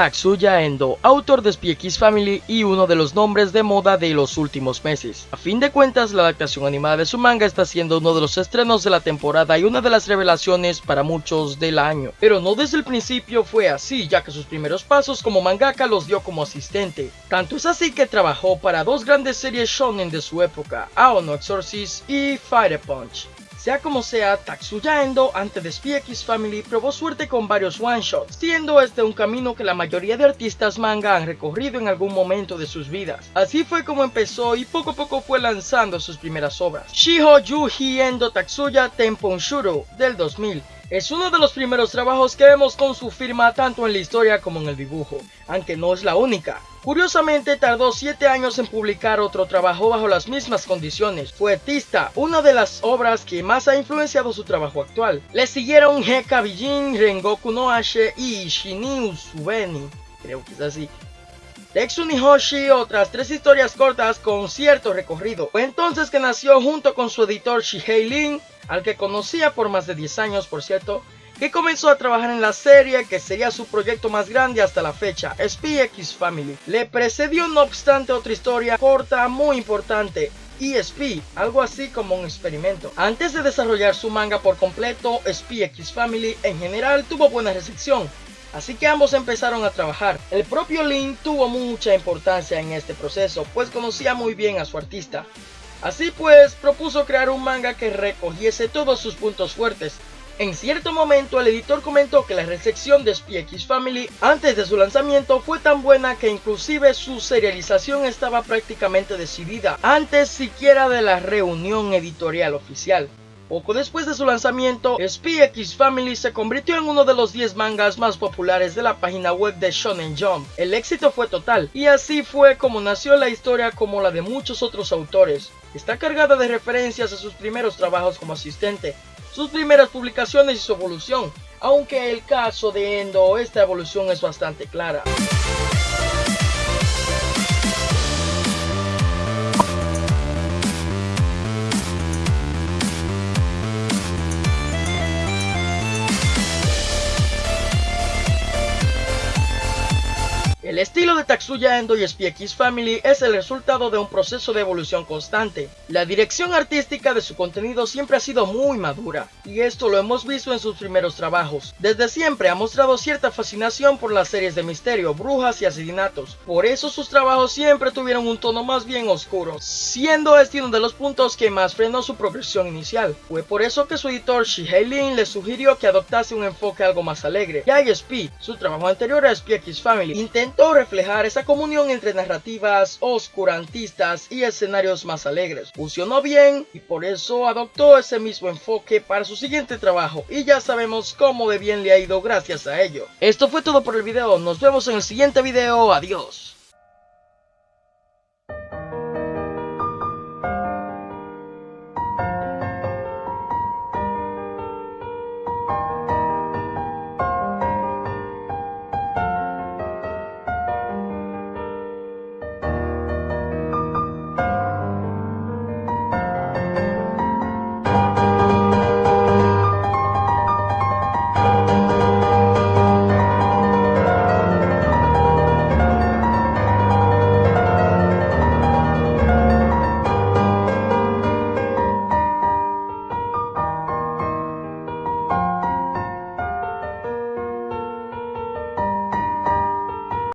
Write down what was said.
Tatsuya Endo, autor de Spy X Family y uno de los nombres de moda de los últimos meses. A fin de cuentas, la adaptación animada de su manga está siendo uno de los estrenos de la temporada y una de las revelaciones para muchos del año. Pero no desde el principio fue así, ya que sus primeros pasos como mangaka los dio como asistente. Tanto es así que trabajó para dos grandes series shonen de su época, Aono Exorcist y Fire Punch. Sea como sea, Tatsuya Endo antes de Spy X Family probó suerte con varios one-shots, siendo este un camino que la mayoría de artistas manga han recorrido en algún momento de sus vidas. Así fue como empezó y poco a poco fue lanzando sus primeras obras. Shiho Yuji Endo Tatsuya Tenpon Shuro del 2000 es uno de los primeros trabajos que vemos con su firma tanto en la historia como en el dibujo, aunque no es la única. Curiosamente tardó 7 años en publicar otro trabajo bajo las mismas condiciones. Fue Tista, una de las obras que más ha influenciado su trabajo actual. Le siguieron Heka Bijin, Rengoku no Ashe y Shinin Usubeni. Creo que es así. Tetsu Nihoshi, otras tres historias cortas con cierto recorrido. Fue entonces que nació junto con su editor Shihei Lin, al que conocía por más de 10 años por cierto, que comenzó a trabajar en la serie que sería su proyecto más grande hasta la fecha, Spy X Family. Le precedió no obstante otra historia corta muy importante, ESP, algo así como un experimento. Antes de desarrollar su manga por completo, Spy X Family en general tuvo buena recepción, Así que ambos empezaron a trabajar. El propio Lin tuvo mucha importancia en este proceso, pues conocía muy bien a su artista. Así pues, propuso crear un manga que recogiese todos sus puntos fuertes. En cierto momento el editor comentó que la recepción de Spy X Family antes de su lanzamiento fue tan buena que inclusive su serialización estaba prácticamente decidida antes siquiera de la reunión editorial oficial. Poco después de su lanzamiento, Spy X Family se convirtió en uno de los 10 mangas más populares de la página web de Shonen Jump. El éxito fue total, y así fue como nació la historia como la de muchos otros autores. Está cargada de referencias a sus primeros trabajos como asistente, sus primeras publicaciones y su evolución, aunque el caso de Endo esta evolución es bastante clara. El estilo de Tatsuya Endo y SPX Family es el resultado de un proceso de evolución constante. La dirección artística de su contenido siempre ha sido muy madura, y esto lo hemos visto en sus primeros trabajos. Desde siempre ha mostrado cierta fascinación por las series de misterio, brujas y asesinatos. Por eso sus trabajos siempre tuvieron un tono más bien oscuro, siendo este uno de los puntos que más frenó su progresión inicial. Fue por eso que su editor Shihei Lin le sugirió que adoptase un enfoque algo más alegre. Ya ISP, su trabajo anterior a SPX Family, reflejar esa comunión entre narrativas oscurantistas y escenarios más alegres. Funcionó bien y por eso adoptó ese mismo enfoque para su siguiente trabajo y ya sabemos cómo de bien le ha ido gracias a ello. Esto fue todo por el video, nos vemos en el siguiente video, adiós.